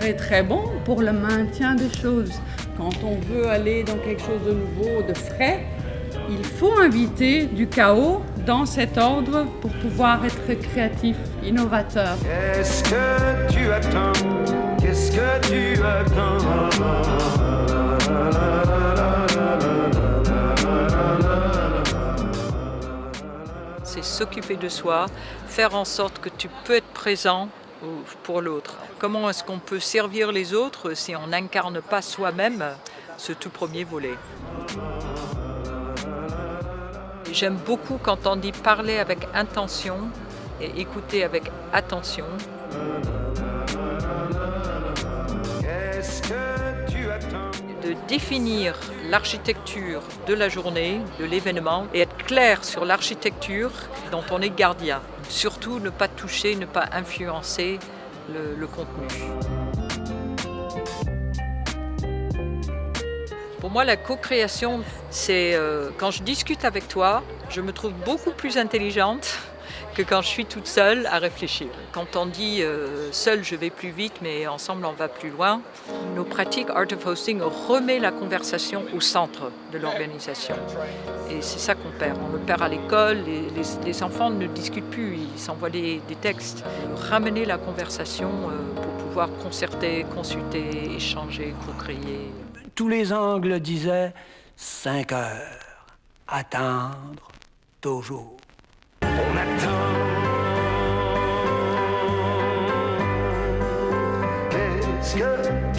très très bon pour le maintien des choses. Quand on veut aller dans quelque chose de nouveau, de frais, il faut inviter du chaos dans cet ordre pour pouvoir être créatif, innovateur. Qu'est-ce que tu attends? Qu'est-ce que tu attends? C'est s'occuper de soi, faire en sorte que tu peux être présent pour l'autre. Comment est-ce qu'on peut servir les autres si on n'incarne pas soi-même ce tout premier volet? J'aime beaucoup quand on dit parler avec intention et écouter avec attention. De définir l'architecture de la journée, de l'événement, et être clair sur l'architecture dont on est gardien. Surtout ne pas toucher, ne pas influencer le, contenu. Pour moi, la co-création, c'est euh, quand je discute avec toi, je me trouve beaucoup plus intelligente que quand je suis toute seule à réfléchir. Quand on dit euh, seul je vais plus vite mais ensemble on va plus loin, nos pratiques Art of Hosting remet la conversation au centre de l'organisation. Et c'est ça qu'on perd. On le perd à l'école, les, enfants ne discutent plus, ils s'envoient des, des textes. Ramener la conversation euh, pour pouvoir concerter, consulter, échanger, co-créer. Tous les angles disaient 5 heures. Attendre toujours. On attend. Qu'est-ce que